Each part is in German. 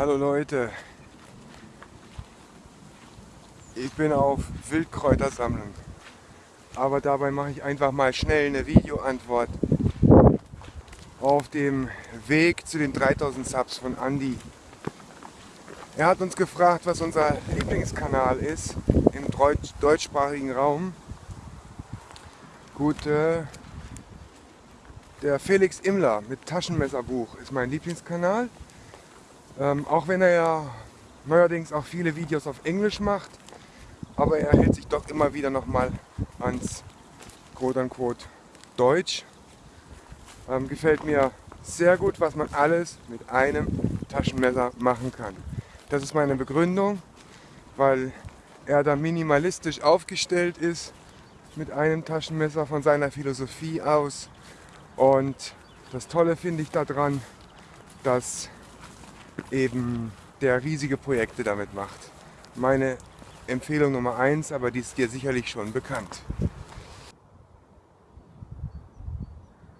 Hallo Leute, ich bin auf Wildkräutersammlung, aber dabei mache ich einfach mal schnell eine Videoantwort auf dem Weg zu den 3000 Subs von Andy. Er hat uns gefragt, was unser Lieblingskanal ist im deutschsprachigen Raum. Gut, äh, der Felix Immler mit Taschenmesserbuch ist mein Lieblingskanal. Ähm, auch wenn er ja neuerdings auch viele Videos auf Englisch macht, aber er hält sich doch immer wieder nochmal ans quote-unquote Deutsch. Ähm, gefällt mir sehr gut, was man alles mit einem Taschenmesser machen kann. Das ist meine Begründung, weil er da minimalistisch aufgestellt ist mit einem Taschenmesser von seiner Philosophie aus. Und das Tolle finde ich daran, dass eben der riesige Projekte damit macht. Meine Empfehlung Nummer eins, aber die ist dir sicherlich schon bekannt.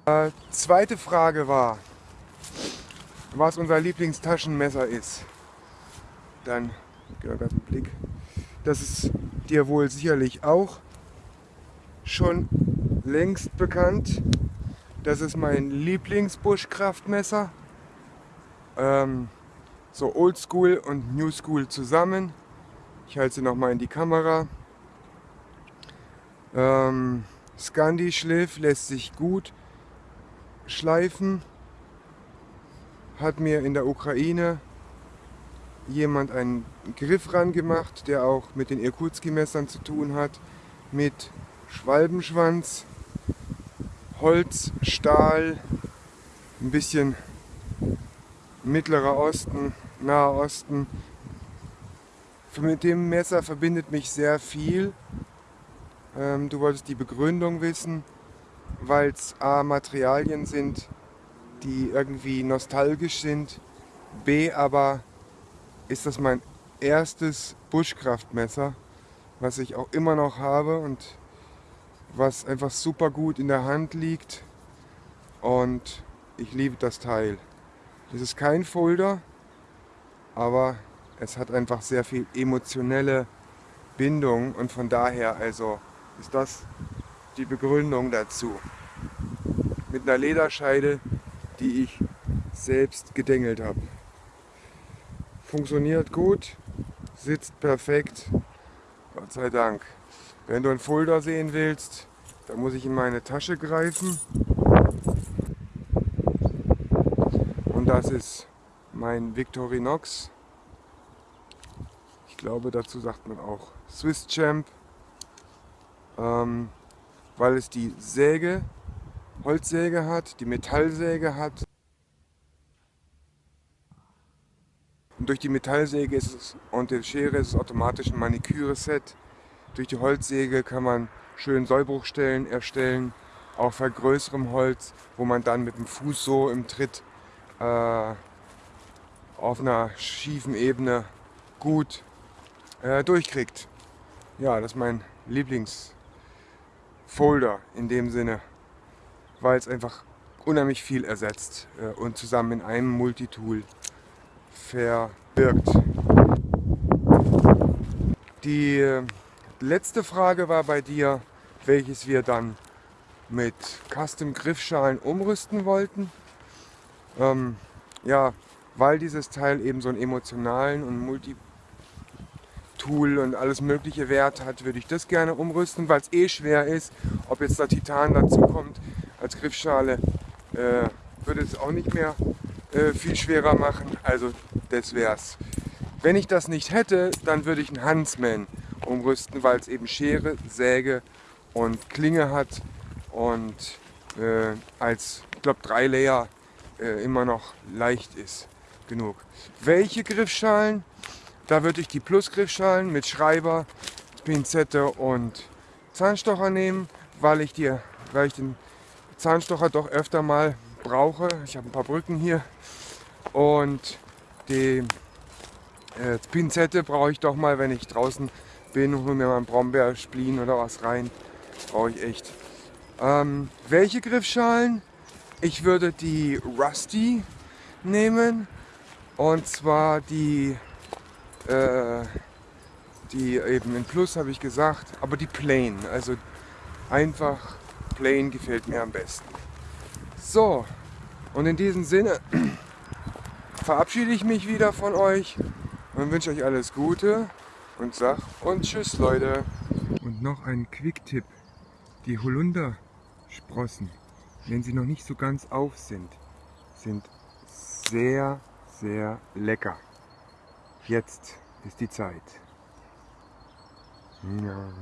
Äh, zweite Frage war, was unser Lieblingstaschenmesser ist. Dann, gib mal einen Blick. Das ist dir wohl sicherlich auch schon längst bekannt. Das ist mein Lieblingsbuschkraftmesser. Ähm, so Oldschool und New School zusammen. Ich halte sie nochmal in die Kamera. Ähm, Scandi Schliff lässt sich gut schleifen. Hat mir in der Ukraine jemand einen Griff ran gemacht, der auch mit den Irkutski-Messern zu tun hat, mit Schwalbenschwanz, Holz, Stahl, ein bisschen Mittlerer Osten, Naher Osten. Mit dem Messer verbindet mich sehr viel. Ähm, du wolltest die Begründung wissen, weil es A, Materialien sind, die irgendwie nostalgisch sind, B, aber ist das mein erstes Buschkraftmesser, was ich auch immer noch habe und was einfach super gut in der Hand liegt und ich liebe das Teil. Das ist kein Folder, aber es hat einfach sehr viel emotionelle Bindung und von daher also ist das die Begründung dazu. Mit einer Lederscheide, die ich selbst gedengelt habe. Funktioniert gut, sitzt perfekt, Gott sei Dank. Wenn du einen Folder sehen willst, dann muss ich in meine Tasche greifen Das ist mein Victorinox. Ich glaube, dazu sagt man auch Swiss Champ, ähm, weil es die Säge, Holzsäge hat, die Metallsäge hat. Und durch die Metallsäge ist es, und die Schere ist es automatisch ein Maniküre-Set. Durch die Holzsäge kann man schön Sollbruchstellen erstellen, auch bei größerem Holz, wo man dann mit dem Fuß so im Tritt äh, auf einer schiefen Ebene gut äh, durchkriegt. Ja, das ist mein Lieblingsfolder in dem Sinne, weil es einfach unheimlich viel ersetzt äh, und zusammen in einem Multitool verbirgt. Die äh, letzte Frage war bei dir, welches wir dann mit Custom Griffschalen umrüsten wollten. Ähm, ja, weil dieses Teil eben so einen emotionalen und Multi-Tool und alles mögliche Wert hat, würde ich das gerne umrüsten, weil es eh schwer ist. Ob jetzt da Titan dazu kommt als Griffschale, äh, würde es auch nicht mehr äh, viel schwerer machen. Also das wär's. Wenn ich das nicht hätte, dann würde ich einen Huntsman umrüsten, weil es eben Schere, Säge und Klinge hat und äh, als, ich glaube, drei Layer äh, immer noch leicht ist genug. Welche Griffschalen? Da würde ich die Plus-Griffschalen mit Schreiber, Pinzette und Zahnstocher nehmen, weil ich, die, weil ich den Zahnstocher doch öfter mal brauche. Ich habe ein paar Brücken hier und die äh, Pinzette brauche ich doch mal, wenn ich draußen bin und mir mal einen Brombeerspleen oder was rein. Brauche ich echt. Ähm, welche Griffschalen? Ich würde die Rusty nehmen Und zwar die, äh, die eben in Plus habe ich gesagt, aber die Plain. Also einfach Plain gefällt mir am besten. So, und in diesem Sinne verabschiede ich mich wieder von euch und wünsche euch alles Gute und sag und tschüss Leute. Und noch ein Quick-Tipp. Die Holundersprossen, wenn sie noch nicht so ganz auf sind, sind sehr, sehr lecker. Jetzt ist die Zeit. Ja.